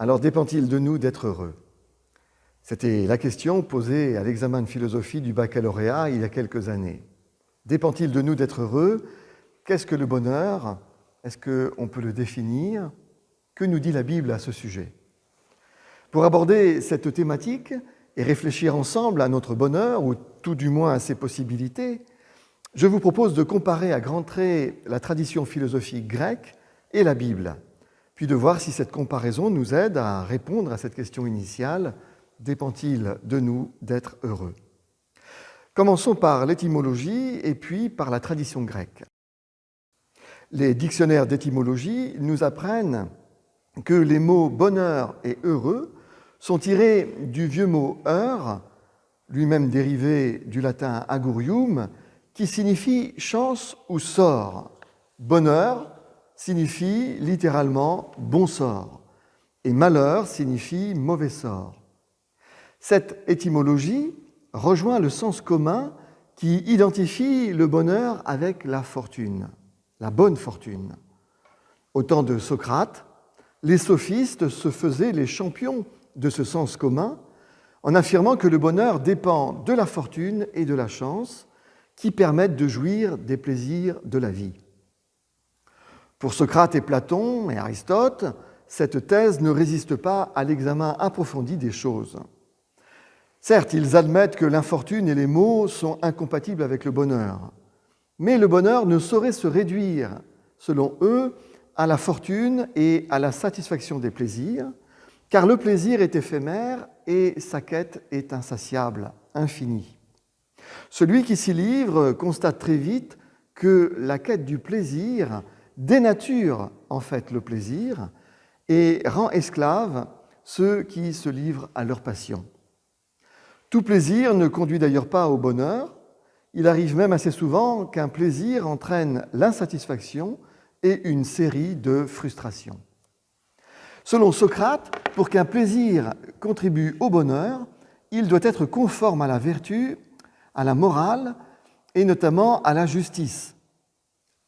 alors dépend-il de nous d'être heureux? C'était la question posée à l'examen de philosophie du baccalauréat il y a quelques années. Dépend-il de nous d'être heureux? Qu'est-ce que le bonheur? Est-ce qu'on peut le définir? Que nous dit la Bible à ce sujet? Pour aborder cette thématique et réfléchir ensemble à notre bonheur, ou tout du moins à ses possibilités, je vous propose de comparer à grands traits la tradition philosophique grecque et la Bible, puis de voir si cette comparaison nous aide à répondre à cette question initiale, dépend-il de nous d'être heureux? Commençons par l'étymologie et puis par la tradition grecque. Les dictionnaires d'étymologie nous apprennent que les mots bonheur et heureux sont tirés du vieux mot heure, lui-même dérivé du latin agurium, qui signifie chance ou sort. Bonheur signifie littéralement bon sort et malheur signifie mauvais sort. Cette étymologie rejoint le sens commun qui identifie le bonheur avec la fortune, la bonne fortune. Au temps de Socrate, les sophistes se faisaient les champions de ce sens commun en affirmant que le bonheur dépend de la fortune et de la chance qui permettent de jouir des plaisirs de la vie. Pour Socrate et Platon et Aristote, cette thèse ne résiste pas à l'examen approfondi des choses. Certes, ils admettent que l'infortune et les maux sont incompatibles avec le bonheur, mais le bonheur ne saurait se réduire, selon eux, à la fortune et à la satisfaction des plaisirs, car le plaisir est éphémère et sa quête est insatiable, infinie. Celui qui s'y livre constate très vite que la quête du plaisir dénature en fait le plaisir et rend esclaves ceux qui se livrent à leur passion. Tout plaisir ne conduit d'ailleurs pas au bonheur, il arrive même assez souvent qu'un plaisir entraîne l'insatisfaction et une série de frustrations. Selon Socrate, pour qu'un plaisir contribue au bonheur, il doit être conforme à la vertu à la morale et notamment à la justice.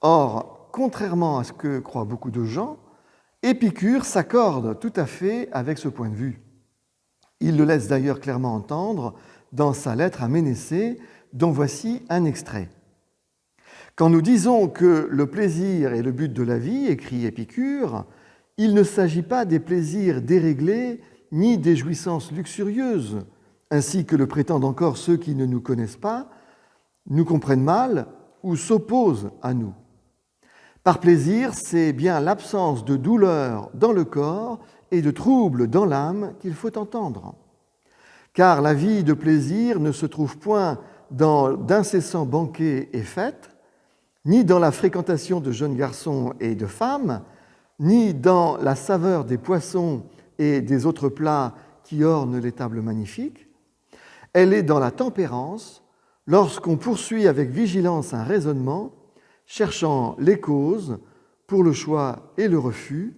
Or, contrairement à ce que croient beaucoup de gens, Épicure s'accorde tout à fait avec ce point de vue. Il le laisse d'ailleurs clairement entendre dans sa lettre à Ménécée, dont voici un extrait. Quand nous disons que le plaisir est le but de la vie, écrit Épicure, il ne s'agit pas des plaisirs déréglés ni des jouissances luxurieuses, ainsi que le prétendent encore ceux qui ne nous connaissent pas, nous comprennent mal ou s'opposent à nous. Par plaisir, c'est bien l'absence de douleur dans le corps et de trouble dans l'âme qu'il faut entendre. Car la vie de plaisir ne se trouve point dans d'incessants banquets et fêtes, ni dans la fréquentation de jeunes garçons et de femmes, ni dans la saveur des poissons et des autres plats qui ornent les tables magnifiques, elle est dans la tempérance lorsqu'on poursuit avec vigilance un raisonnement, cherchant les causes pour le choix et le refus,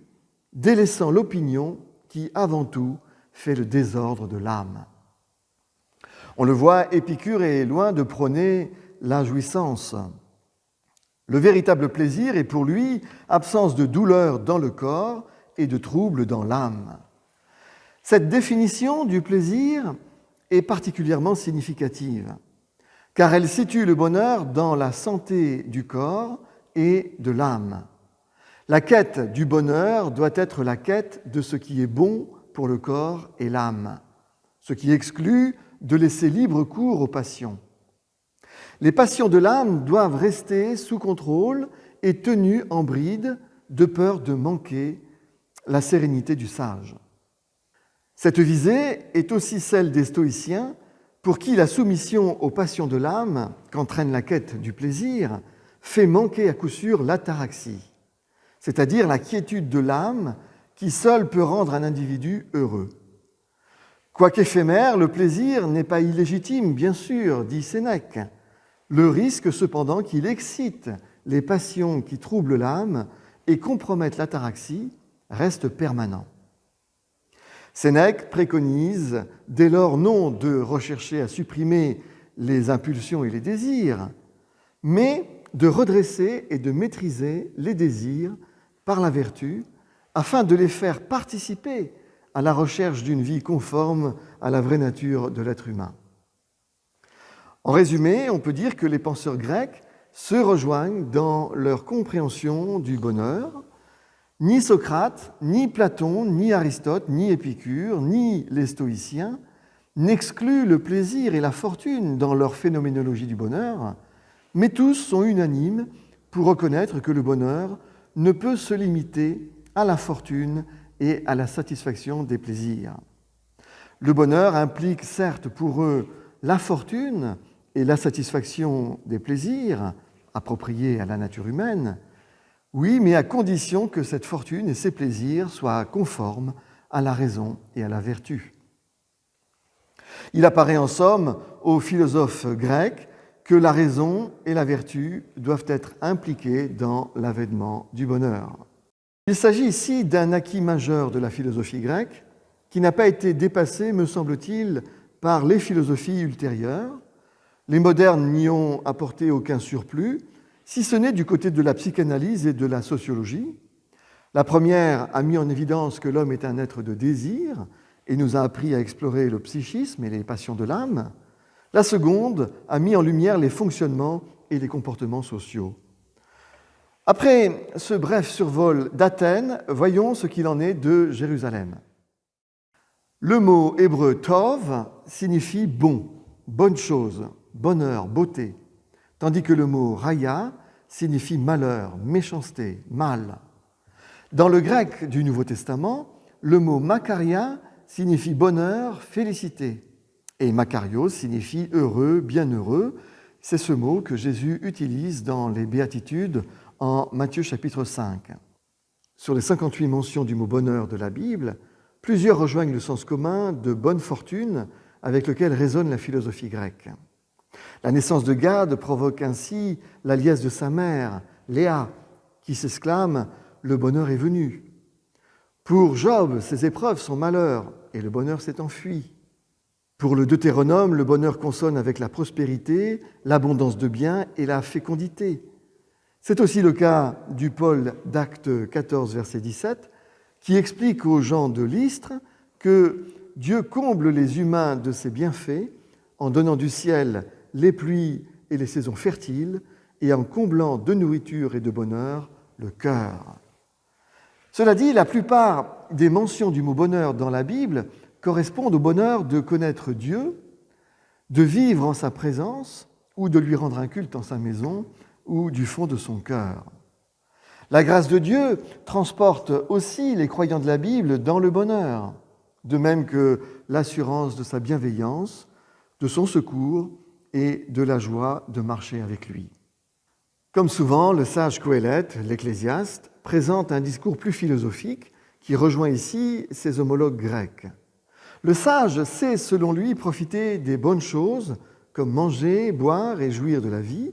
délaissant l'opinion qui, avant tout, fait le désordre de l'âme. On le voit, Épicure est loin de prôner la jouissance. Le véritable plaisir est pour lui absence de douleur dans le corps et de trouble dans l'âme. Cette définition du plaisir est particulièrement significative, car elle situe le bonheur dans la santé du corps et de l'âme. La quête du bonheur doit être la quête de ce qui est bon pour le corps et l'âme, ce qui exclut de laisser libre cours aux passions. Les passions de l'âme doivent rester sous contrôle et tenues en bride de peur de manquer la sérénité du sage. Cette visée est aussi celle des stoïciens pour qui la soumission aux passions de l'âme, qu'entraîne la quête du plaisir, fait manquer à coup sûr l'ataraxie, c'est-à-dire la quiétude de l'âme qui seule peut rendre un individu heureux. Quoiqu'éphémère, le plaisir n'est pas illégitime, bien sûr, dit Sénèque. Le risque cependant qu'il excite les passions qui troublent l'âme et compromettent l'ataraxie reste permanent. Sénèque préconise dès lors non de rechercher à supprimer les impulsions et les désirs, mais de redresser et de maîtriser les désirs par la vertu afin de les faire participer à la recherche d'une vie conforme à la vraie nature de l'être humain. En résumé, on peut dire que les penseurs grecs se rejoignent dans leur compréhension du bonheur. Ni Socrate, ni Platon, ni Aristote, ni Épicure, ni les stoïciens n'excluent le plaisir et la fortune dans leur phénoménologie du bonheur, mais tous sont unanimes pour reconnaître que le bonheur ne peut se limiter à la fortune et à la satisfaction des plaisirs. Le bonheur implique certes pour eux la fortune et la satisfaction des plaisirs appropriés à la nature humaine, oui, mais à condition que cette fortune et ces plaisirs soient conformes à la raison et à la vertu. Il apparaît en somme aux philosophes grecs que la raison et la vertu doivent être impliquées dans l'avènement du bonheur. Il s'agit ici d'un acquis majeur de la philosophie grecque qui n'a pas été dépassé, me semble-t-il, par les philosophies ultérieures. Les modernes n'y ont apporté aucun surplus, si ce n'est du côté de la psychanalyse et de la sociologie. La première a mis en évidence que l'homme est un être de désir et nous a appris à explorer le psychisme et les passions de l'âme. La seconde a mis en lumière les fonctionnements et les comportements sociaux. Après ce bref survol d'Athènes, voyons ce qu'il en est de Jérusalem. Le mot hébreu tov signifie bon, bonne chose, bonheur, beauté, tandis que le mot raya signifie malheur, méchanceté, mal. Dans le grec du Nouveau Testament, le mot makaria signifie bonheur, félicité. Et Makarios signifie heureux, bienheureux. C'est ce mot que Jésus utilise dans les béatitudes en Matthieu chapitre 5. Sur les 58 mentions du mot bonheur de la Bible, plusieurs rejoignent le sens commun de bonne fortune avec lequel résonne la philosophie grecque. La naissance de Gad provoque ainsi la liesse de sa mère, Léa, qui s'exclame Le bonheur est venu. Pour Job, ses épreuves sont malheur, et le bonheur s'est enfui. Pour le Deutéronome, le bonheur consonne avec la prospérité, l'abondance de biens et la fécondité. C'est aussi le cas du Paul d'Acte 14, verset 17, qui explique aux gens de l'Istre que Dieu comble les humains de ses bienfaits en donnant du ciel les pluies et les saisons fertiles et en comblant de nourriture et de bonheur le cœur. Cela dit, la plupart des mentions du mot bonheur dans la Bible correspondent au bonheur de connaître Dieu, de vivre en sa présence ou de lui rendre un culte en sa maison ou du fond de son cœur. La grâce de Dieu transporte aussi les croyants de la Bible dans le bonheur, de même que l'assurance de sa bienveillance, de son secours et de la joie de marcher avec lui. Comme souvent, le sage Coëlette, l'ecclésiaste, présente un discours plus philosophique qui rejoint ici ses homologues grecs. Le sage sait, selon lui, profiter des bonnes choses, comme manger, boire et jouir de la vie,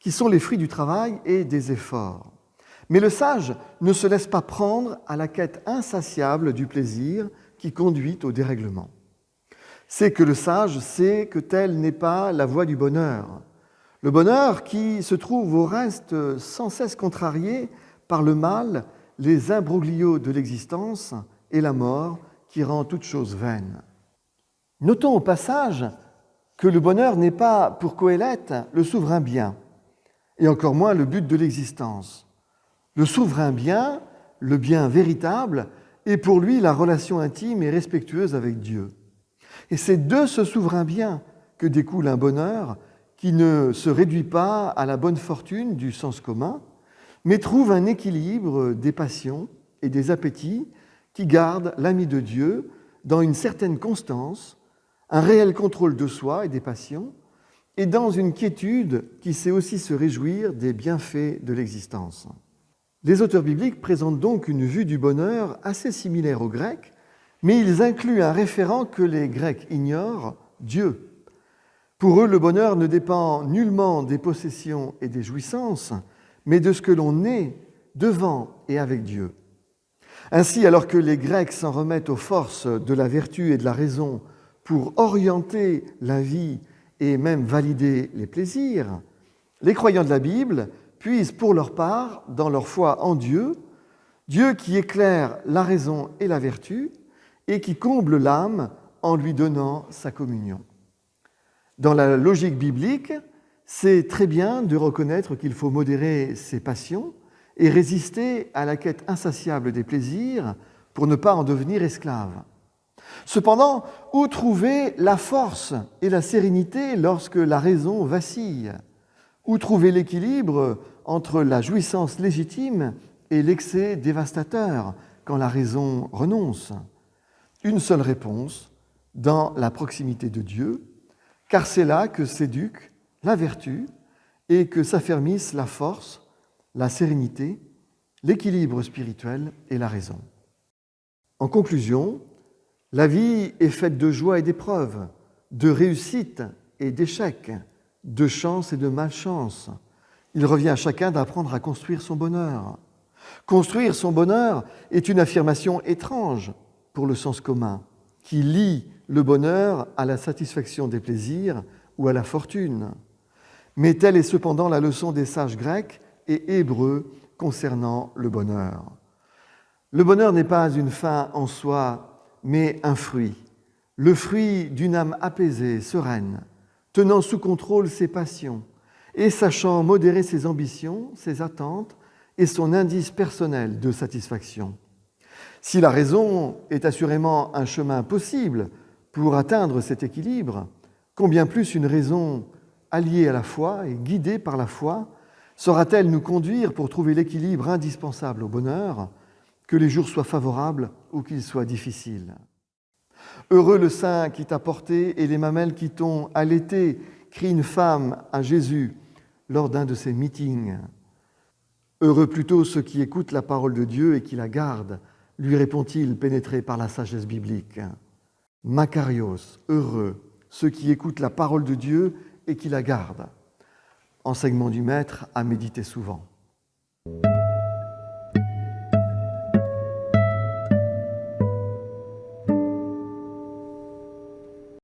qui sont les fruits du travail et des efforts. Mais le sage ne se laisse pas prendre à la quête insatiable du plaisir qui conduit au dérèglement. C'est que le sage sait que telle n'est pas la voie du bonheur. Le bonheur qui se trouve au reste sans cesse contrarié par le mal, les imbroglios de l'existence et la mort qui rend toute chose vaine. Notons au passage que le bonheur n'est pas, pour Coëlette, le souverain bien, et encore moins le but de l'existence. Le souverain bien, le bien véritable, est pour lui la relation intime et respectueuse avec Dieu. Et c'est de ce souverain bien que découle un bonheur qui ne se réduit pas à la bonne fortune du sens commun, mais trouve un équilibre des passions et des appétits qui garde l'ami de Dieu dans une certaine constance, un réel contrôle de soi et des passions, et dans une quiétude qui sait aussi se réjouir des bienfaits de l'existence. Les auteurs bibliques présentent donc une vue du bonheur assez similaire aux Grecs, mais ils incluent un référent que les Grecs ignorent, Dieu. Pour eux, le bonheur ne dépend nullement des possessions et des jouissances, mais de ce que l'on est devant et avec Dieu. Ainsi, alors que les Grecs s'en remettent aux forces de la vertu et de la raison pour orienter la vie et même valider les plaisirs, les croyants de la Bible puisent pour leur part dans leur foi en Dieu, Dieu qui éclaire la raison et la vertu, et qui comble l'âme en lui donnant sa communion. Dans la logique biblique, c'est très bien de reconnaître qu'il faut modérer ses passions et résister à la quête insatiable des plaisirs pour ne pas en devenir esclave. Cependant, où trouver la force et la sérénité lorsque la raison vacille? Où trouver l'équilibre entre la jouissance légitime et l'excès dévastateur quand la raison renonce? Une seule réponse, dans la proximité de Dieu, car c'est là que s'éduque la vertu et que s'affermissent la force, la sérénité, l'équilibre spirituel et la raison. En conclusion, la vie est faite de joie et d'épreuves, de réussite et d'échecs, de chance et de malchance. Il revient à chacun d'apprendre à construire son bonheur. Construire son bonheur est une affirmation étrange le sens commun, qui lie le bonheur à la satisfaction des plaisirs ou à la fortune. Mais telle est cependant la leçon des sages grecs et hébreux concernant le bonheur. Le bonheur n'est pas une fin en soi, mais un fruit, le fruit d'une âme apaisée, sereine, tenant sous contrôle ses passions et sachant modérer ses ambitions, ses attentes et son indice personnel de satisfaction. Si la raison est assurément un chemin possible pour atteindre cet équilibre, combien plus une raison alliée à la foi et guidée par la foi saura-t-elle nous conduire pour trouver l'équilibre indispensable au bonheur, que les jours soient favorables ou qu'ils soient difficiles? Heureux le sein qui t'a porté et les mamelles qui t'ont allaité, crie une femme à Jésus lors d'un de ses meetings. Heureux plutôt ceux qui écoutent la parole de Dieu et qui la gardent, lui répond-il, pénétré par la sagesse biblique. Macarios, heureux ceux qui écoutent la parole de Dieu et qui la gardent. Enseignement du Maître à méditer souvent.